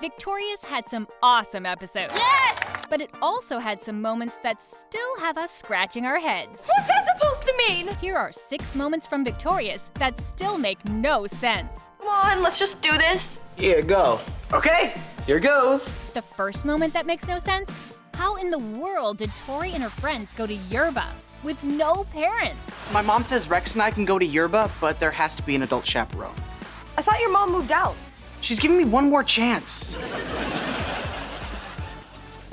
Victorious had some awesome episodes. Yes! But it also had some moments that still have us scratching our heads. What's that supposed to mean? Here are six moments from Victorious that still make no sense. Come on, let's just do this. Here, go. Okay, here goes. The first moment that makes no sense? How in the world did Tori and her friends go to Yerba with no parents? My mom says Rex and I can go to Yerba, but there has to be an adult chaperone. I thought your mom moved out. She's giving me one more chance.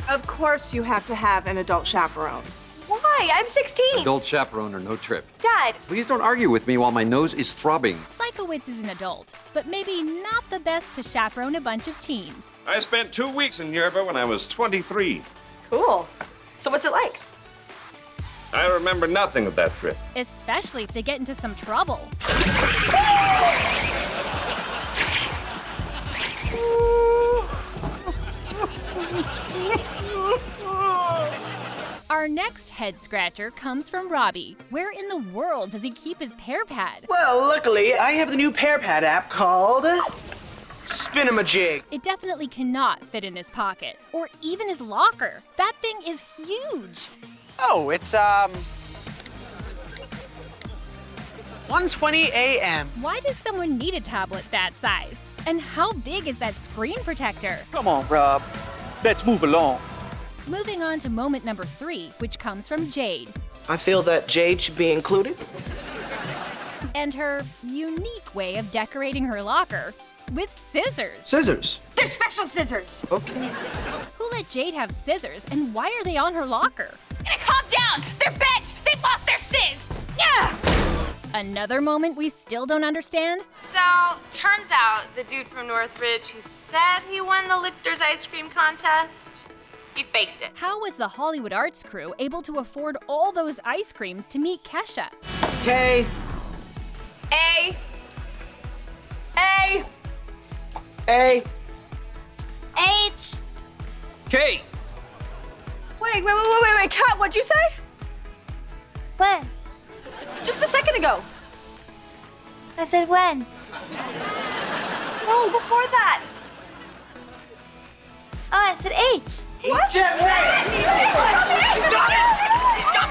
Of course you have to have an adult chaperone. Why? I'm 16. Adult chaperone or no trip. Dad, Please don't argue with me while my nose is throbbing. Sikowitz is an adult, but maybe not the best to chaperone a bunch of teens. I spent two weeks in Yerba when I was 23. cool. So what's it like? I remember nothing of that trip. Especially if they get into some trouble. Our next head scratcher comes from Robbie. Where in the world does he keep his pear pad? Well, luckily, I have the new Pear Pad app called Spinamajig. It definitely cannot fit in his pocket or even his locker. That thing is huge. Oh, it's um 1:20 a.m. Why does someone need a tablet that size? And how big is that screen protector? Come on, Rob. Let's move along. Moving on to moment number three, which comes from Jade I feel that Jade should be included. and her unique way of decorating her locker with scissors. Scissors. They're special scissors. Okay. Who let Jade have scissors and why are they on her locker? Gonna calm down. They're bent. They've lost their sizz. Yeah. Another moment we still don't understand? So, turns out the dude from Northridge who said he won the Lichter's ice cream contest, he faked it. How was the Hollywood Arts crew able to afford all those ice creams to meet Kesha? Okay. A. A. A. H. Kate! Wait, wait, wait, wait, wait, wait. Kat, what'd you say? When? Just a second ago. I said when. No, before that. Oh, I said H. What? She's got it. She's got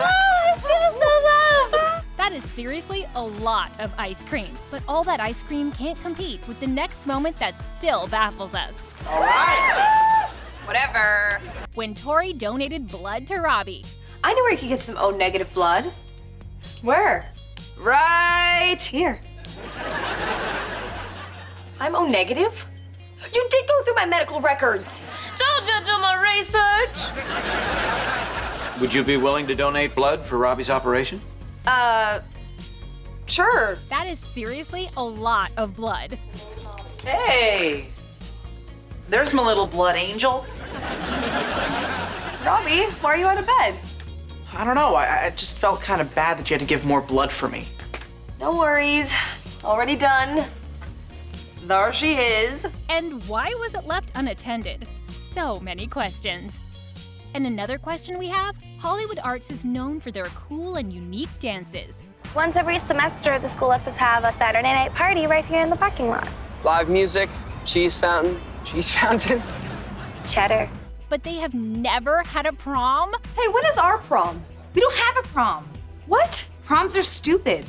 I feel so loved. That is seriously a lot of ice cream. But all that ice cream can't compete with the next moment that still baffles us. All right! Whatever. When Tori donated blood to Robbie. I know where you could get some O negative blood. Where? Right here. I'm O negative? You did go through my medical records. Told you to do my research. Would you be willing to donate blood for Robbie's operation? Uh, sure. That is seriously a lot of blood. Hey. There's my little blood angel. Robbie, why are you out of bed? I don't know. I, I just felt kind of bad that you had to give more blood for me. No worries. Already done. There she is. And why was it left unattended? So many questions. And another question we have Hollywood Arts is known for their cool and unique dances. Once every semester, the school lets us have a Saturday night party right here in the parking lot. Live music, cheese fountain, cheese fountain. Cheddar. But they have never had a prom? Hey, when is our prom? We don't have a prom. What? Proms are stupid.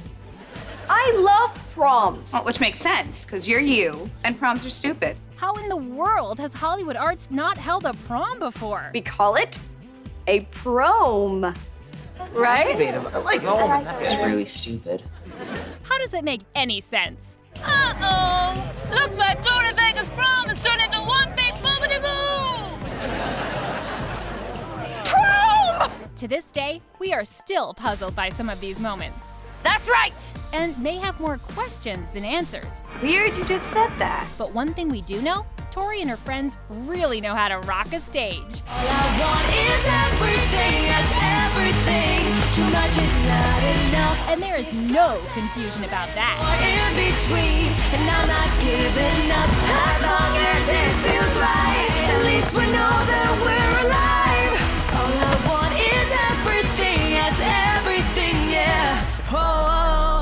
I love proms. Well, which makes sense, because you're you, and proms are stupid. How in the world has Hollywood Arts not held a prom before? We call it a prom. Right? Innovative. I like it. That's really stupid. How does that make any sense? Uh-oh. Looks like Tori Vega's prom has turned into one big boobity boo. Prom! To this day, we are still puzzled by some of these moments That's right. and may have more questions than answers. Weird you just said that. But one thing we do know Tori and her friends really know how to rock a stage. All I want is everything, yes, everything. Too much is not enough. And there is no confusion about that. in between, and I'm not giving up as long as it feels right. At least we know that we're